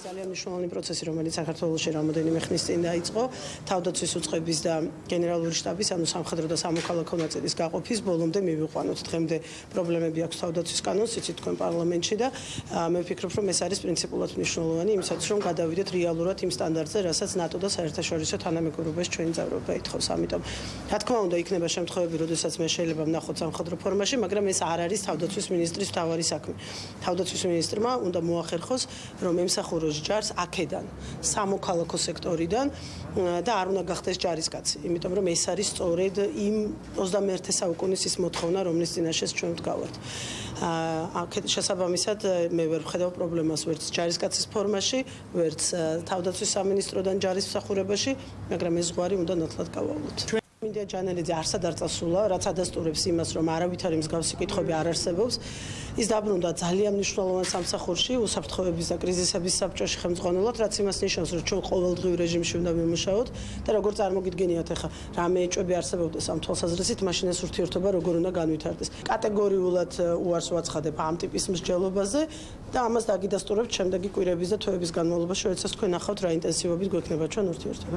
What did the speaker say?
ძალიან მნიშვნელოვანი პროცესი, რომელიც საქართველოსში რამოდენიმე ხნის წინ დაიწყო, თავდაცვის უწყების და გენერალური შტაბის, ანუ სამხედრო და სამოქალაქო ნაწილის გაყოფის ბოლომდე მივიყვანოთ. დღემდე პრობლემები აქვს თავდაცვის კანონს, იცით თქვენ პარლამენტში და მე ვფიქრობ, რომ ეს არის პრინციპულად მნიშვნელოვანი, იმისათვის რომ გადავიდეთ რეალურად იმ სტანდარტზე, რასაც ნატო და საერთაშორისო თანამეგობრობაში ჩვენი ძალაუფლება ითხოვს. ამიტომ, რა თქმა უნდა, იქნება შემთხვევები, როდესაც მე შეიძლება ვნახოთ სამხედრო ფორმაში, მაგრამ ეს არ არის თავდაცვის მინისტრის თავარი საქმე. თავდაცვის მინისტრმა უნდა მოახერხოს, რომ ემსახუროს ჯარს აქედან, სამოქალაქო სექტორიდან და არ უნდა გახდეს ჯარისკაცი, იმიტომ რომ ეს არის სწორედ იმ 21 საუკუნის ის მოთხოვნა, რომლის წინაშეც ჩვენ ვდგავართ. აა შესაბამისად მე ვერ ვხედავ პრობლემას ვერც ჯარისკაცის ფორმაში, ვერც თავდაცვის სამინისტროდან ჯარის მსახურებაში, მაგრამ ეს ზღვარი უნდა ნათლად გავავლოთ. მინდა ჯანელიძე არ წასულა, რაც ადასტურებს იმას, რომ არავითარი მსგავსი კითხვები არ არსებობს. ის დაბრუნდა ძალიან მნიშვნელოვან სამსახურში, უსაფრთხოების და კრიზისების საბჭოში ხელმძღვანელად, რაც იმას ნიშნავს, რომ ჩვენ ყოველდღიურ რეჟიმში უნდა ვიმუშაოთ და როგორ წარმოგიდგენიათ ახლა, რა მეეჭვები არსებობდეს ამ თვალსაზრისით, მაშინ ეს ურთიერთობა როგორ უნდა განვითარდეს. კატეგორიულად უარს ვაცხადებ ამ ტიპის მსჯელობაზე და ამას დაგიდასტურებთ შემდეგი კვირების და თვეების განმავლობაში, როდესაც თქვენ ახავთ რა ინტენსივობით გვექნება ჩვენ ურთიერთობა.